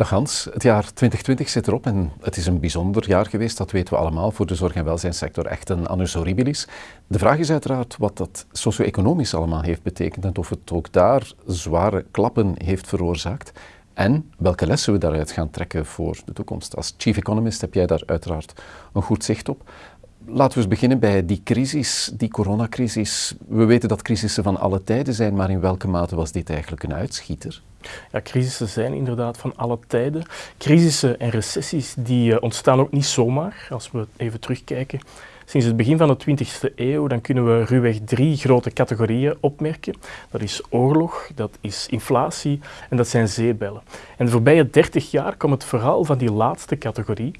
Dag Hans, het jaar 2020 zit erop en het is een bijzonder jaar geweest, dat weten we allemaal, voor de zorg- en welzijnssector echt een annus horribilis. De vraag is uiteraard wat dat socio-economisch allemaal heeft betekend en of het ook daar zware klappen heeft veroorzaakt en welke lessen we daaruit gaan trekken voor de toekomst. Als chief economist heb jij daar uiteraard een goed zicht op. Laten we eens beginnen bij die crisis, die coronacrisis. We weten dat crisissen van alle tijden zijn, maar in welke mate was dit eigenlijk een uitschieter? Ja, crisissen zijn inderdaad van alle tijden. Crisissen en recessies die uh, ontstaan ook niet zomaar. Als we even terugkijken sinds het begin van de 20e eeuw, dan kunnen we ruwweg drie grote categorieën opmerken. Dat is oorlog, dat is inflatie en dat zijn zeebellen. En de voorbije 30 jaar kwam het vooral van die laatste categorie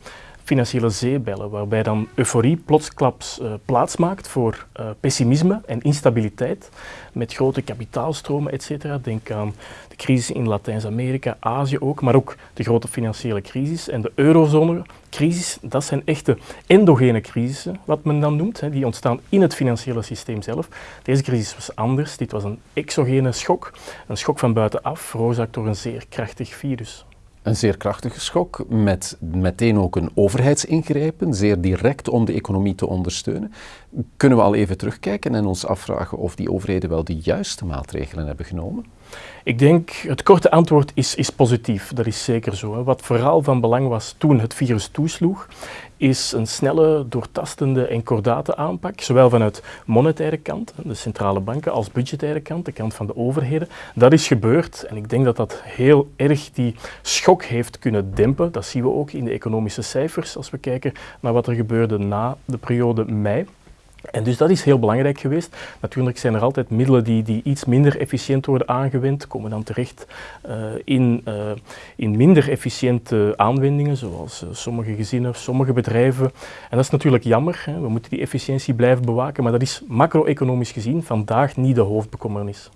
financiële zeebellen, waarbij dan euforie plotsklaps uh, plaats maakt voor uh, pessimisme en instabiliteit met grote kapitaalstromen, etc. Denk aan de crisis in Latijns-Amerika, Azië ook, maar ook de grote financiële crisis en de eurozone-crisis. Dat zijn echte endogene crisissen, wat men dan noemt. Hè. Die ontstaan in het financiële systeem zelf. Deze crisis was anders. Dit was een exogene schok, een schok van buitenaf, veroorzaakt door een zeer krachtig virus een zeer krachtige schok, met meteen ook een overheidsingrijpen, zeer direct om de economie te ondersteunen. Kunnen we al even terugkijken en ons afvragen of die overheden wel de juiste maatregelen hebben genomen? Ik denk, het korte antwoord is, is positief, dat is zeker zo. Hè. Wat vooral van belang was toen het virus toesloeg, is een snelle, doortastende en kordate aanpak, zowel vanuit monetaire kant, de centrale banken, als budgettaire kant, de kant van de overheden. Dat is gebeurd en ik denk dat dat heel erg die schok heeft kunnen dempen. Dat zien we ook in de economische cijfers als we kijken naar wat er gebeurde na de periode mei. En dus dat is heel belangrijk geweest. Natuurlijk zijn er altijd middelen die, die iets minder efficiënt worden aangewend, komen dan terecht uh, in, uh, in minder efficiënte aanwendingen, zoals uh, sommige gezinnen, sommige bedrijven. En dat is natuurlijk jammer. Hè. We moeten die efficiëntie blijven bewaken, maar dat is macro-economisch gezien vandaag niet de hoofdbekommernis.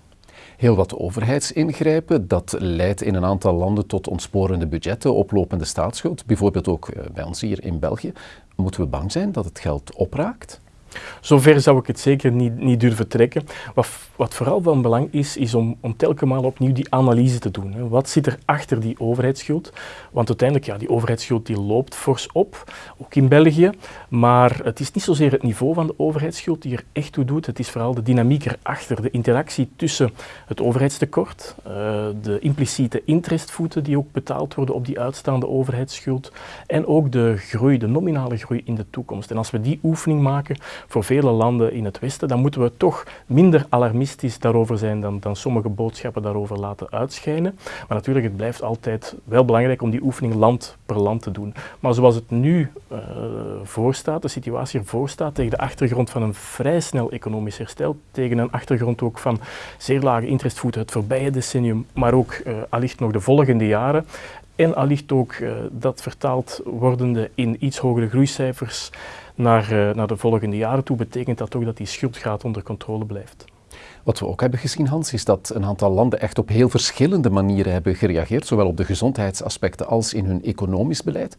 Heel wat overheidsingrijpen, dat leidt in een aantal landen tot ontsporende budgetten, oplopende staatsschuld, bijvoorbeeld ook bij ons hier in België. Moeten we bang zijn dat het geld opraakt? Zover zou ik het zeker niet, niet durven trekken. Wat, wat, vooral van belang is, is om, om telkens opnieuw die analyse te doen. Wat zit er achter die overheidsschuld? Want uiteindelijk, ja, die overheidsschuld die loopt fors op, ook in België. Maar het is niet zozeer het niveau van de overheidsschuld die er echt toe doet. Het is vooral de dynamiek erachter, de interactie tussen het overheidstekort, uh, de impliciete interestvoeten die ook betaald worden op die uitstaande overheidsschuld en ook de groei, de nominale groei in de toekomst. En als we die oefening maken, voor vele landen in het Westen, dan moeten we toch minder alarmistisch daarover zijn dan, dan sommige boodschappen daarover laten uitschijnen. Maar natuurlijk, het blijft altijd wel belangrijk om die oefening land per land te doen. Maar zoals het nu uh, voorstaat, de situatie ervoor staat, tegen de achtergrond van een vrij snel economisch herstel, tegen een achtergrond ook van zeer lage interestvoeten het voorbije decennium, maar ook uh, allicht nog de volgende jaren, en allicht ook uh, dat vertaald wordende in iets hogere groeicijfers naar, uh, naar de volgende jaren toe, betekent dat ook dat die schuldgraad onder controle blijft. Wat we ook hebben gezien, Hans, is dat een aantal landen echt op heel verschillende manieren hebben gereageerd, zowel op de gezondheidsaspecten als in hun economisch beleid.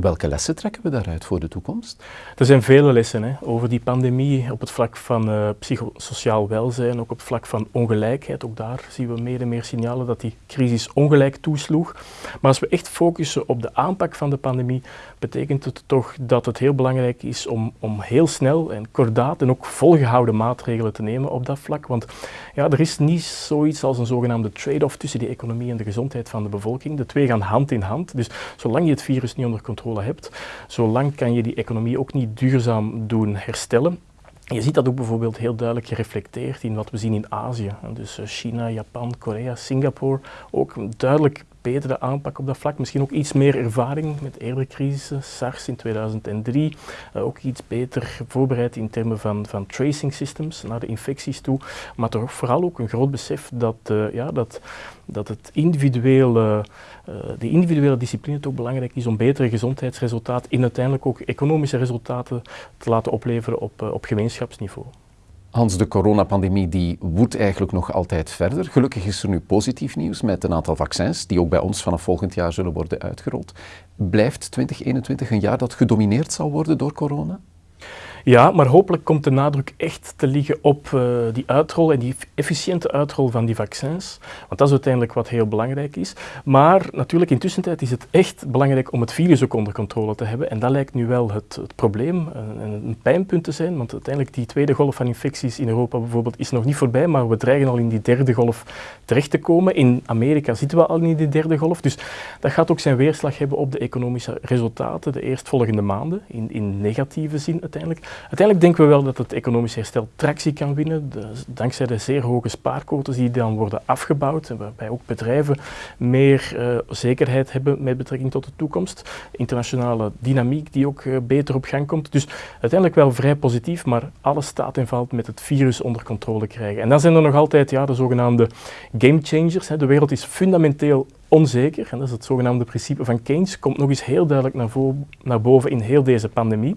Welke lessen trekken we daaruit voor de toekomst? Er zijn vele lessen hè, over die pandemie op het vlak van uh, psychosociaal welzijn, ook op het vlak van ongelijkheid. Ook daar zien we meer en meer signalen dat die crisis ongelijk toesloeg. Maar als we echt focussen op de aanpak van de pandemie, betekent het toch dat het heel belangrijk is om, om heel snel en kordaat en ook volgehouden maatregelen te nemen op dat vlak. Want ja, er is niet zoiets als een zogenaamde trade-off tussen die economie en de gezondheid van de bevolking. De twee gaan hand in hand. Dus zolang je het virus niet onder controle hebt, zolang kan je die economie ook niet duurzaam doen herstellen. Je ziet dat ook bijvoorbeeld heel duidelijk gereflecteerd in wat we zien in Azië. Dus eh, China, Japan, Korea, Singapore. Ook duidelijk betere aanpak op dat vlak. Misschien ook iets meer ervaring met eerdere crisissen, SARS in 2003. Uh, ook iets beter voorbereid in termen van, van tracing systems naar de infecties toe. Maar toch vooral ook een groot besef dat, uh, ja, dat, dat het individuele, uh, de individuele discipline ook belangrijk is om betere gezondheidsresultaten en uiteindelijk ook economische resultaten te laten opleveren op, op gemeenschapsniveau. Hans, de coronapandemie die woedt eigenlijk nog altijd verder. Gelukkig is er nu positief nieuws met een aantal vaccins die ook bij ons vanaf volgend jaar zullen worden uitgerold. Blijft 2021 een jaar dat gedomineerd zal worden door corona? Ja, maar hopelijk komt de nadruk echt te liggen op uh, die uitrol en die efficiënte uitrol van die vaccins. Want dat is uiteindelijk wat heel belangrijk is. Maar natuurlijk, intussen is het echt belangrijk om het virus ook onder controle te hebben. En dat lijkt nu wel het, het probleem en een pijnpunt te zijn. Want uiteindelijk die tweede golf van infecties in Europa bijvoorbeeld is nog niet voorbij, maar we dreigen al in die derde golf terecht te komen. In Amerika zitten we al in die derde golf. Dus dat gaat ook zijn weerslag hebben op de economische resultaten de eerstvolgende maanden, in, in negatieve zin uiteindelijk. Uiteindelijk denken we wel dat het economisch herstel tractie kan winnen, dankzij de zeer hoge spaarquotes die dan worden afgebouwd, waarbij ook bedrijven meer uh, zekerheid hebben met betrekking tot de toekomst. Internationale dynamiek die ook uh, beter op gang komt. Dus uiteindelijk wel vrij positief, maar alles staat en valt met het virus onder controle krijgen. En dan zijn er nog altijd ja, de zogenaamde game changers. De wereld is fundamenteel onzeker, en dat is het zogenaamde principe van Keynes, komt nog eens heel duidelijk naar, naar boven in heel deze pandemie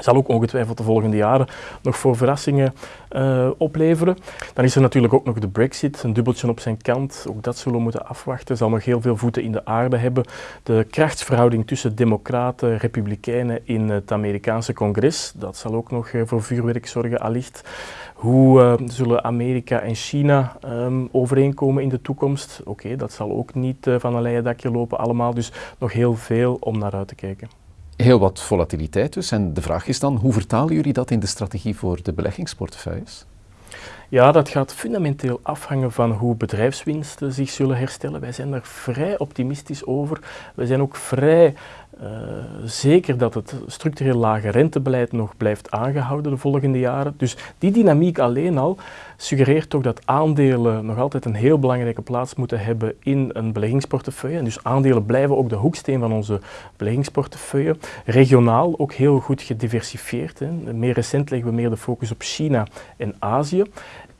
zal ook ongetwijfeld de volgende jaren nog voor verrassingen uh, opleveren. Dan is er natuurlijk ook nog de brexit, een dubbeltje op zijn kant. Ook dat zullen we moeten afwachten. Zal nog heel veel voeten in de aarde hebben. De krachtsverhouding tussen democraten en republikeinen in het Amerikaanse congres, dat zal ook nog uh, voor vuurwerk zorgen allicht. Hoe uh, zullen Amerika en China um, overeenkomen in de toekomst? Oké, dat zal ook niet van een leien dakje lopen allemaal, dus nog heel veel om naar uit te kijken. Heel wat volatiliteit dus. En de vraag is dan, hoe vertalen jullie dat in de strategie voor de beleggingsportefeuilles? Ja, dat gaat fundamenteel afhangen van hoe bedrijfswinsten zich zullen herstellen. Wij zijn daar vrij optimistisch over. We zijn ook vrij uh, zeker dat het structureel lage rentebeleid nog blijft aangehouden de volgende jaren. Dus die dynamiek alleen al suggereert toch dat aandelen nog altijd een heel belangrijke plaats moeten hebben in een beleggingsportefeuille. En dus aandelen blijven ook de hoeksteen van onze beleggingsportefeuille. Regionaal ook heel goed gediversifieerd. Hè. Meer recent leggen we meer de focus op China en Azië.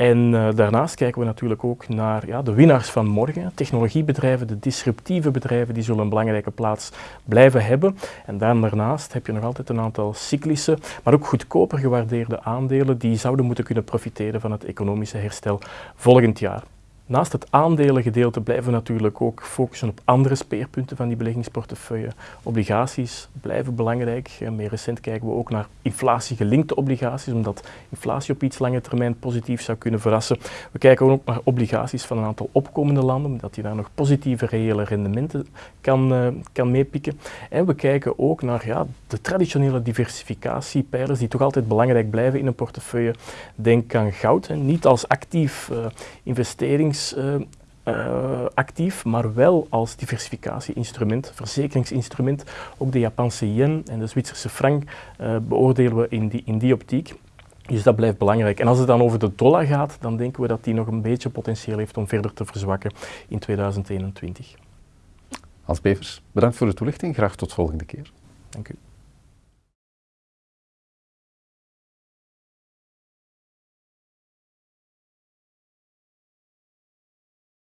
En uh, daarnaast kijken we natuurlijk ook naar ja, de winnaars van morgen. Technologiebedrijven, de disruptieve bedrijven, die zullen een belangrijke plaats blijven hebben. En daarnaast heb je nog altijd een aantal cyclische, maar ook goedkoper gewaardeerde aandelen die zouden moeten kunnen profiteren van het economische herstel volgend jaar. Naast het aandelengedeelte blijven we natuurlijk ook focussen op andere speerpunten van die beleggingsportefeuille. Obligaties blijven belangrijk. Meer recent kijken we ook naar inflatiegelinkte obligaties, omdat inflatie op iets lange termijn positief zou kunnen verrassen. We kijken ook naar obligaties van een aantal opkomende landen, omdat je daar nog positieve reële rendementen kan, uh, kan meepikken. En we kijken ook naar ja, de traditionele diversificatiepijlers die toch altijd belangrijk blijven in een portefeuille. Denk aan goud, niet als actief uh, investerings uh, actief, maar wel als diversificatie-instrument, verzekeringsinstrument. Ook de Japanse yen en de Zwitserse frank uh, beoordelen we in die, in die optiek. Dus dat blijft belangrijk. En als het dan over de dollar gaat, dan denken we dat die nog een beetje potentieel heeft om verder te verzwakken in 2021. Hans Bevers, bedankt voor de toelichting. Graag tot volgende keer. Dank u.